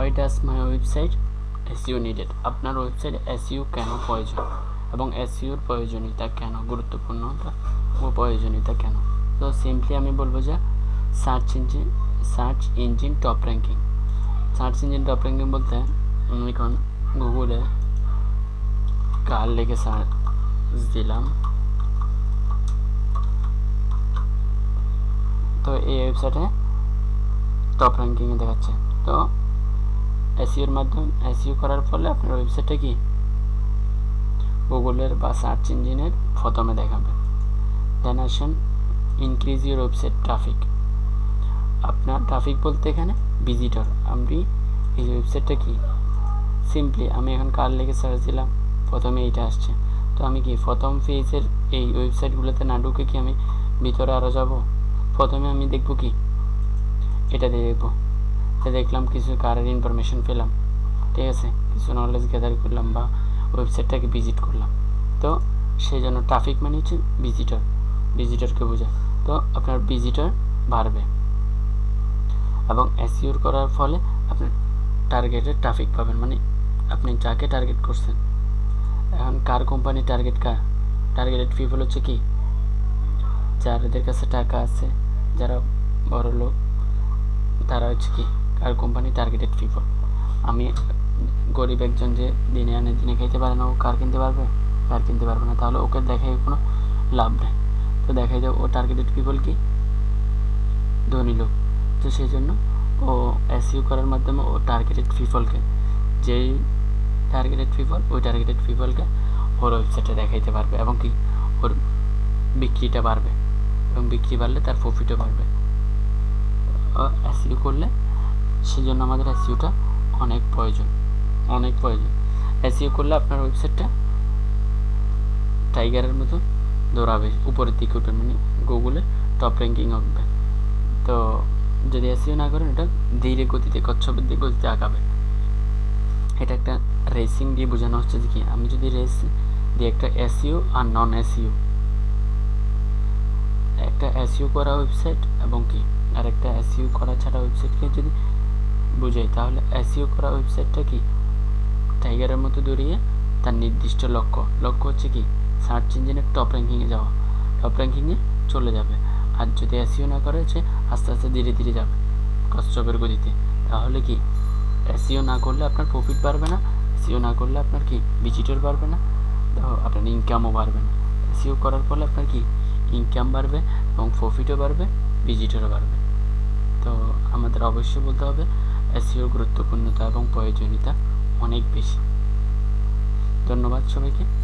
Why does my website SEO needed আপনার website SEO কেন প্রয়োজন? এবং এসইওর প্রয়োজনীয়তা কেন? গুরুত্বপূর্ণতা ও প্রয়োজনীয়তা কেন? তো সিম্পলি আমি বলব যে search engine search engine top ranking search engine top ranking বলতে আমি এখন গুগলে কার লিখে সার্চ দিলাম? তো এই ওয়েবসাইটে টপ র্যাঙ্কিংয়ে দেখাচ্ছে। তো এসিওর মাধ্যমে এসিও করার ফলে আপনার ওয়েবসাইটটা কি? গুগলের বা সার্চ ইঞ্জিনের প্রথমে দেখাবে দেন আসেন ইনক্রিজ ইউর ওয়েবসাইট ট্রাফিক আপনার ট্রাফিক বলতে এখানে ভিজিটর আমি এই ওয়েবসাইটটা কি? সিম্পলি আমি এখন কার লেগে সার্চ দিলাম? প্রথমে এইটা আসছে। তো আমি কি প্রথম পেজের এই ওয়েবসাইটগুলোতে না ঢুকে কি আমি ভিতরে আরও যাব? প্রথমে আমি দেখব কি? এটা দিয়ে দেখব। তো দেখলাম কিছু কারের ইনফরমেশন পেলাম। ঠিক আছে, কিছু নলেজ গ্যাদার করলাম বা ওয়েবসাইটটাকে ভিজিট করলাম। তো সেই জন্য ট্রাফিক মানে হচ্ছে ভিজিটর ভিজিটরকে বোঝায়। তো আপনার ভিজিটর বাড়বে। এবং অ্যাসিওর করার ফলে আপনার টার্গেটের ট্রাফিক পাবেন। মানে আপনি যাকে টার্গেট করছেন। এখন কার কোম্পানি টার্গেট কার? টার্গেটেড পিপল হচ্ছে কি? যাদের কাছে টাকা আছে, যারা বড় লোক তারা হচ্ছে কি? কার কোম্পানি টার্গেটেড পিপল আমি গরিব একজন যে দিনে আনে দিনে খাইতে পারে না, ও কার কিনতে পারবে? কার কিনতে পারবে না? তাহলে ওকে দেখাই কোনো লাভ নেই। তো দেখাই যায় ও টার্গেটেড পিপল কি? ধনী লোক। তো সেই জন্য ও এসইউ করার মাধ্যমে ও টার্গেটেড পিপলকে যেই টার্গেটেড পিপল ওই টার্গেটেড পিপলকে ওর ওয়েবসাইটে দেখাইতে পারবে এবং কি? ওর বিক্রিটা বাড়বে এবং বিক্রি বাড়লে তার প্রফিটও বাড়বে। এসইউ করলে সেই জন্য আমাদের এসইউটা অনেক প্রয়োজন অনেক প্রয়োজন। এসইউ করলে আপনার ওয়েবসাইটটা টাইগারের মতো দৌড়াবে, উপরের দিকে উঠবে মানে গুগলে টপ র্যাঙ্কিং হবে তো যদি এসইও না করেন, এটা ধীরে গতিতে, কচ্ছপের দিকে গতিতে আগাবে। এটা একটা রেসিং দিয়ে বোঝানো হচ্ছে যে কি, আমি যদি রেস দিয়ে একটা এসইও আর নন এসইও একটা এসইও করা ওয়েবসাইট এবং কি, আর একটা এসইও করা ছাড়া ওয়েবসাইটকে যদি বুঝাই, তাহলে এসইও করা ওয়েবসাইটটা কি? টাইগারের মতো দৌড়িয়ে তার নির্দিষ্ট লক্ষ্য। লক্ষ্য হচ্ছে কি? সার্চ ইঞ্জিনের টপ র্যাঙ্কিংয়ে যাওয়া। টপ র্যাঙ্কিংয়ে চলে যাবে। আর যদি এসিও না করে হচ্ছে আস্তে আস্তে ধীরে ধীরে যাবে কচ্ছপের গতিতে। তাহলে কি? এসিও না করলে আপনার প্রফিট বাড়বে না। এসিও না করলে আপনার কি? ভিজিটর বাড়বে না। আপনার ইনকামও বাড়বে না। এসিও করার ফলে আপনার কি? ইনকাম বাড়বে এবং প্রফিটও বাড়বে ভিজিটরও বাড়বে। তো আমাদের অবশ্যই বলতে হবে এসিওর গুরুত্বপূর্ণতা এবং প্রয়োজনীয়তা অনেক বেশি। ধন্যবাদ সবাইকে।